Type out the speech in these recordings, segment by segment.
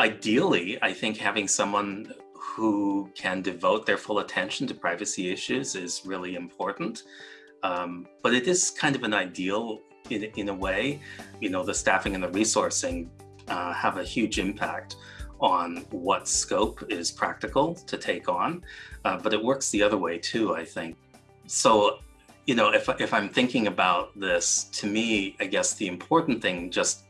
ideally, I think having someone who can devote their full attention to privacy issues is really important. Um, but it is kind of an ideal in, in a way. You know, the staffing and the resourcing uh, have a huge impact on what scope is practical to take on, uh, but it works the other way too, I think. So, you know, if, if I'm thinking about this, to me, I guess the important thing just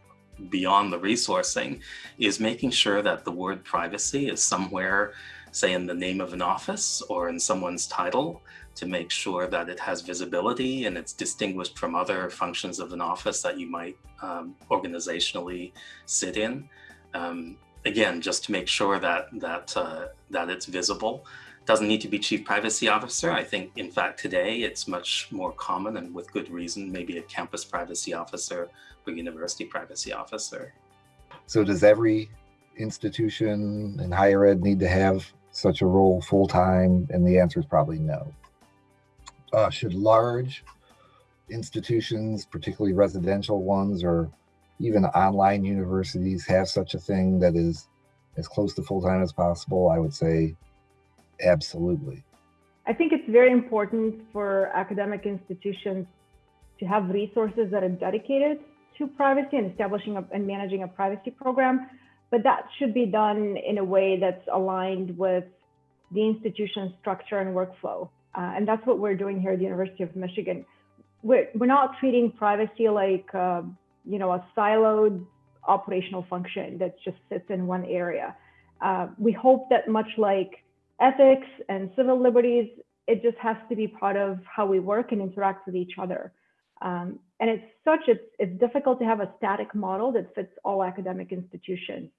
beyond the resourcing is making sure that the word privacy is somewhere, say in the name of an office or in someone's title to make sure that it has visibility and it's distinguished from other functions of an office that you might um, organizationally sit in. Um, again, just to make sure that that uh, that it's visible. Doesn't need to be chief privacy officer. I think, in fact, today it's much more common and with good reason, maybe a campus privacy officer or university privacy officer. So does every institution in higher ed need to have such a role full time? And the answer is probably no. Uh, should large institutions, particularly residential ones or even online universities have such a thing that is as close to full-time as possible, I would say absolutely. I think it's very important for academic institutions to have resources that are dedicated to privacy and establishing a, and managing a privacy program, but that should be done in a way that's aligned with the institution's structure and workflow. Uh, and that's what we're doing here at the University of Michigan. We're, we're not treating privacy like uh, you know, a siloed operational function that just sits in one area. Uh, we hope that much like ethics and civil liberties, it just has to be part of how we work and interact with each other. Um, and it's such, it's, it's difficult to have a static model that fits all academic institutions.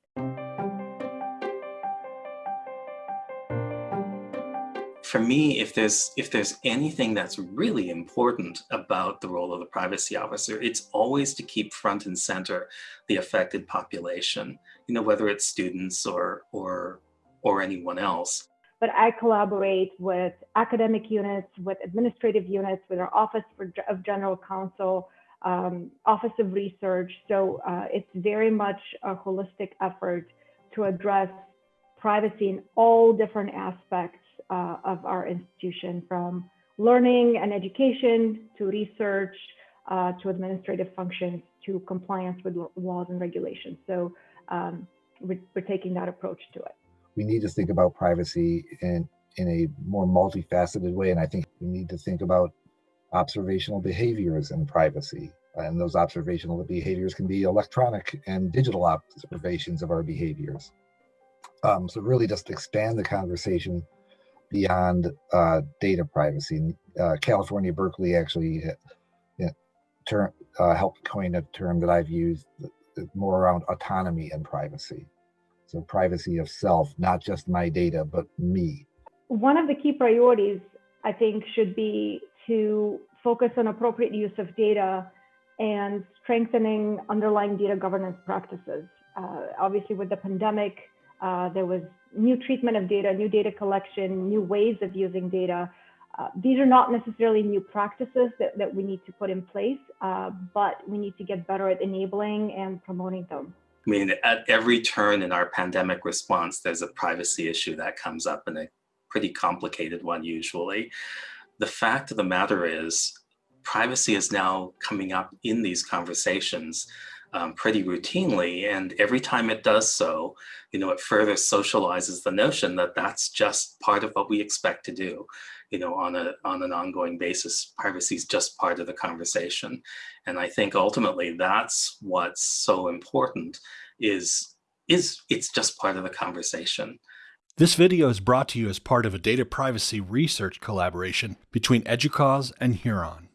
for me, if there's if there's anything that's really important about the role of the privacy officer, it's always to keep front and center the affected population. You know, whether it's students or or or anyone else. But I collaborate with academic units, with administrative units, with our Office for, of General Counsel, um, Office of Research. So uh, it's very much a holistic effort to address privacy in all different aspects uh, of our institution from learning and education to research uh, to administrative functions to compliance with laws and regulations. So um, we're, we're, taking that approach to it. We need to think about privacy in, in a more multifaceted way. And I think we need to think about observational behaviors and privacy. And those observational behaviors can be electronic and digital observations of our behaviors. Um, so really just expand the conversation beyond uh, data privacy. Uh, California Berkeley actually uh, uh, helped coin a term that I've used more around autonomy and privacy. So privacy of self, not just my data, but me. One of the key priorities, I think, should be to focus on appropriate use of data and strengthening underlying data governance practices. Uh, obviously, with the pandemic, uh, there was new treatment of data, new data collection, new ways of using data. Uh, these are not necessarily new practices that, that we need to put in place, uh, but we need to get better at enabling and promoting them. I mean, at every turn in our pandemic response, there's a privacy issue that comes up and a pretty complicated one usually. The fact of the matter is privacy is now coming up in these conversations um, pretty routinely. And every time it does so, you know, it further socializes the notion that that's just part of what we expect to do, you know, on a on an ongoing basis. Privacy is just part of the conversation. And I think ultimately that's what's so important is is it's just part of the conversation. This video is brought to you as part of a data privacy research collaboration between EDUCAUSE and Huron.